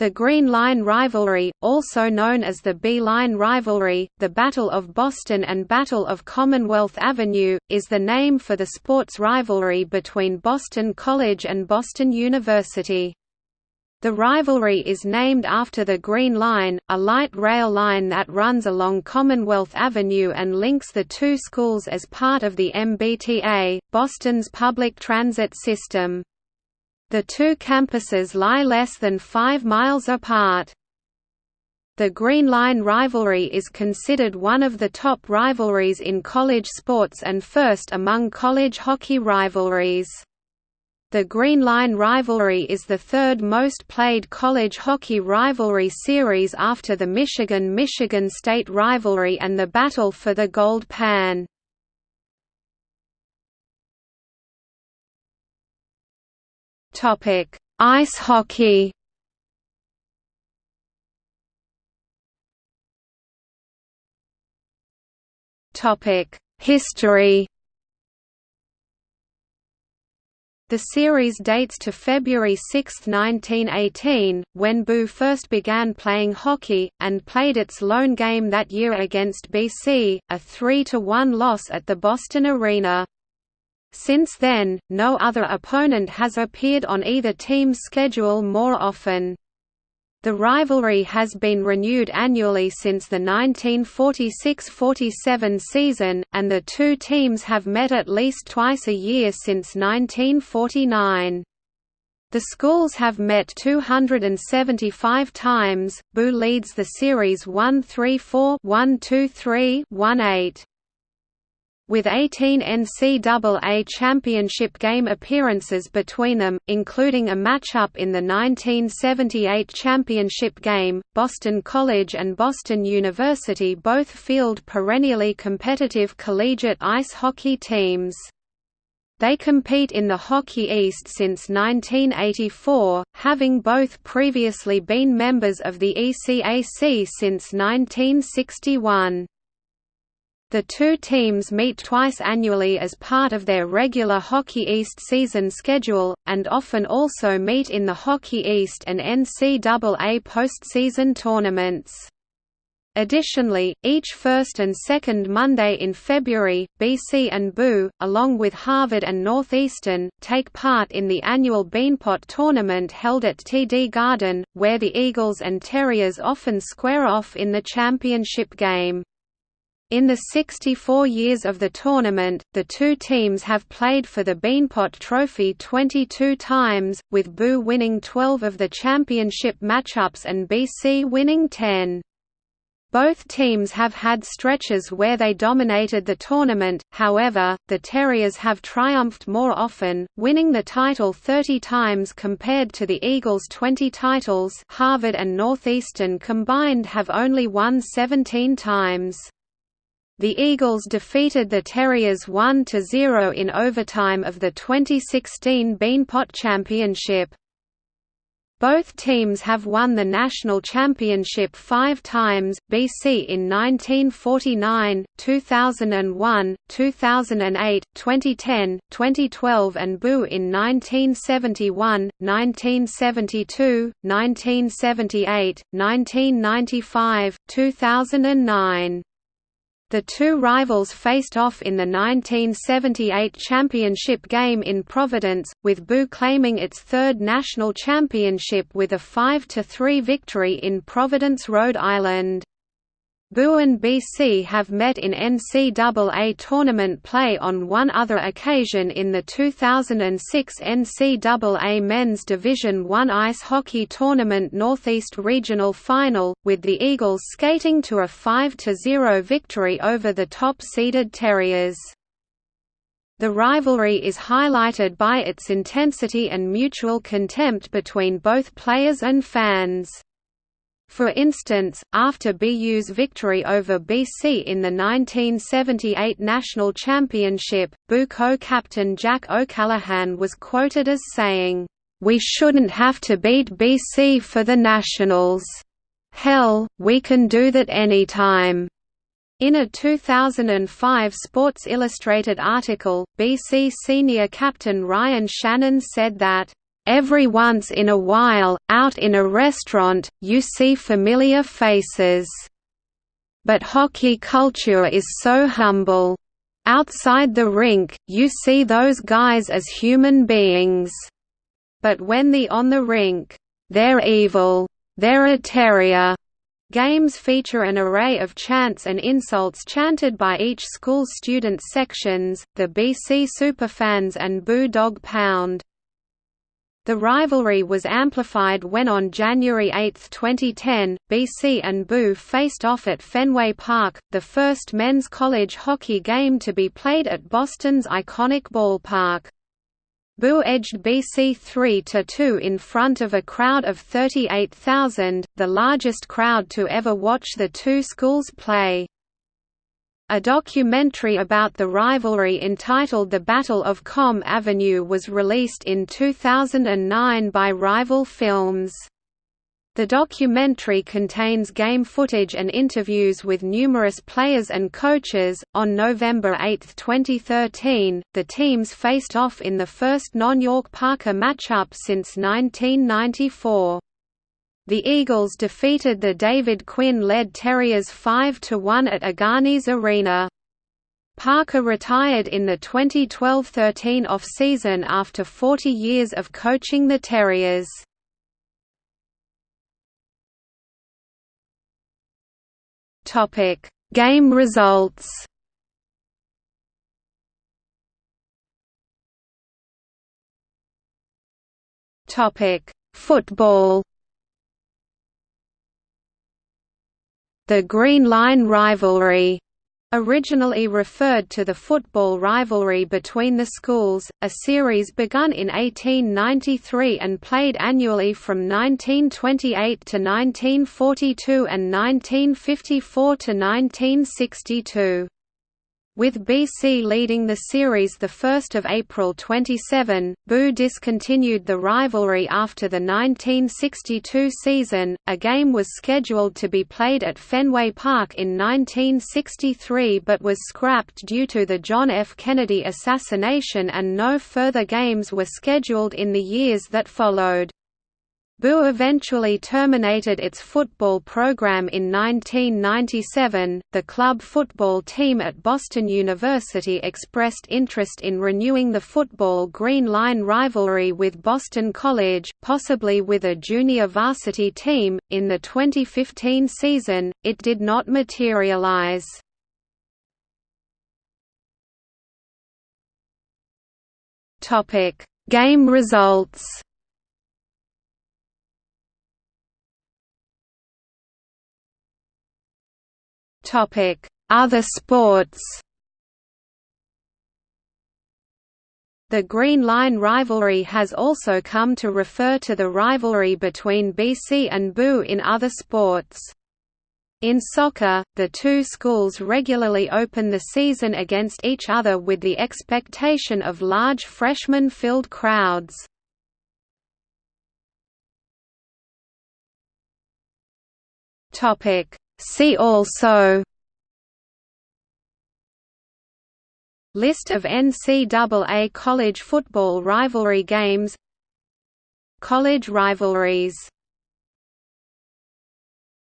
The Green Line rivalry, also known as the B-Line rivalry, the Battle of Boston and Battle of Commonwealth Avenue, is the name for the sports rivalry between Boston College and Boston University. The rivalry is named after the Green Line, a light rail line that runs along Commonwealth Avenue and links the two schools as part of the MBTA, Boston's public transit system. The two campuses lie less than five miles apart. The Green Line rivalry is considered one of the top rivalries in college sports and first among college hockey rivalries. The Green Line rivalry is the third most played college hockey rivalry series after the Michigan–Michigan State rivalry and the Battle for the Gold Pan. Topic: Ice hockey. Topic: History. The series dates to February 6, 1918, when Boo first began playing hockey, and played its lone game that year against BC, a 3–1 loss at the Boston Arena. Since then, no other opponent has appeared on either team's schedule more often. The rivalry has been renewed annually since the 1946–47 season, and the two teams have met at least twice a year since 1949. The schools have met 275 times. BU leads the series 1-3-4, 1-2-3, 1-8 with 18 NCAA championship game appearances between them, including a matchup in the 1978 championship game. Boston College and Boston University both field perennially competitive collegiate ice hockey teams. They compete in the Hockey East since 1984, having both previously been members of the ECAC since 1961. The two teams meet twice annually as part of their regular Hockey East season schedule, and often also meet in the Hockey East and NCAA postseason tournaments. Additionally, each first and second Monday in February, BC and BU, along with Harvard and Northeastern, take part in the annual Beanpot tournament held at TD Garden, where the Eagles and Terriers often square off in the championship game. In the 64 years of the tournament, the two teams have played for the Beanpot Trophy 22 times, with BU winning 12 of the championship matchups and BC winning 10. Both teams have had stretches where they dominated the tournament, however, the Terriers have triumphed more often, winning the title 30 times compared to the Eagles' 20 titles Harvard and Northeastern combined have only won 17 times. The Eagles defeated the Terriers 1–0 in overtime of the 2016 Beanpot Championship. Both teams have won the national championship five times, BC in 1949, 2001, 2008, 2010, 2012 and BU in 1971, 1972, 1978, 1995, 2009. The two rivals faced off in the 1978 championship game in Providence, with BU claiming its third national championship with a 5–3 victory in Providence, Rhode Island. BU and BC have met in NCAA tournament play on one other occasion in the 2006 NCAA Men's Division I Ice Hockey Tournament Northeast Regional Final, with the Eagles skating to a 5–0 victory over the top-seeded Terriers. The rivalry is highlighted by its intensity and mutual contempt between both players and fans. For instance, after BU's victory over BC in the 1978 National Championship, BU co-captain Jack O'Callaghan was quoted as saying, "...we shouldn't have to beat BC for the Nationals. Hell, we can do that anytime." In a 2005 Sports Illustrated article, BC senior captain Ryan Shannon said that, Every once in a while, out in a restaurant, you see familiar faces. But hockey culture is so humble. Outside the rink, you see those guys as human beings. But when the on the rink, they're evil, they're a terrier. Games feature an array of chants and insults chanted by each school student sections, the BC Superfans and Boo Dog Pound. The rivalry was amplified when on January 8, 2010, BC and Boo faced off at Fenway Park, the first men's college hockey game to be played at Boston's iconic ballpark. Boo edged BC 3–2 in front of a crowd of 38,000, the largest crowd to ever watch the two schools play. A documentary about the rivalry entitled The Battle of Comm Avenue was released in 2009 by Rival Films. The documentary contains game footage and interviews with numerous players and coaches. On November 8, 2013, the teams faced off in the first non-York Parker matchup since 1994. The Eagles defeated the David Quinn-led Terriers 5–1 at Agganis Arena. Parker retired in the 2012–13 off-season after 40 years of coaching the Terriers. Game results Football The Green Line rivalry Originally referred to the football rivalry between the schools, a series begun in 1893 and played annually from 1928 to 1942 and 1954 to 1962. With BC leading the series 1 April 27, Boo discontinued the rivalry after the 1962 season. A game was scheduled to be played at Fenway Park in 1963 but was scrapped due to the John F. Kennedy assassination and no further games were scheduled in the years that followed. Boo eventually terminated its football program in 1997. The club football team at Boston University expressed interest in renewing the football Green Line rivalry with Boston College, possibly with a junior varsity team. In the 2015 season, it did not materialize. Topic: Game results. Other sports The Green Line rivalry has also come to refer to the rivalry between BC and BU in other sports. In soccer, the two schools regularly open the season against each other with the expectation of large freshman-filled crowds. See also List of NCAA college football rivalry games College rivalries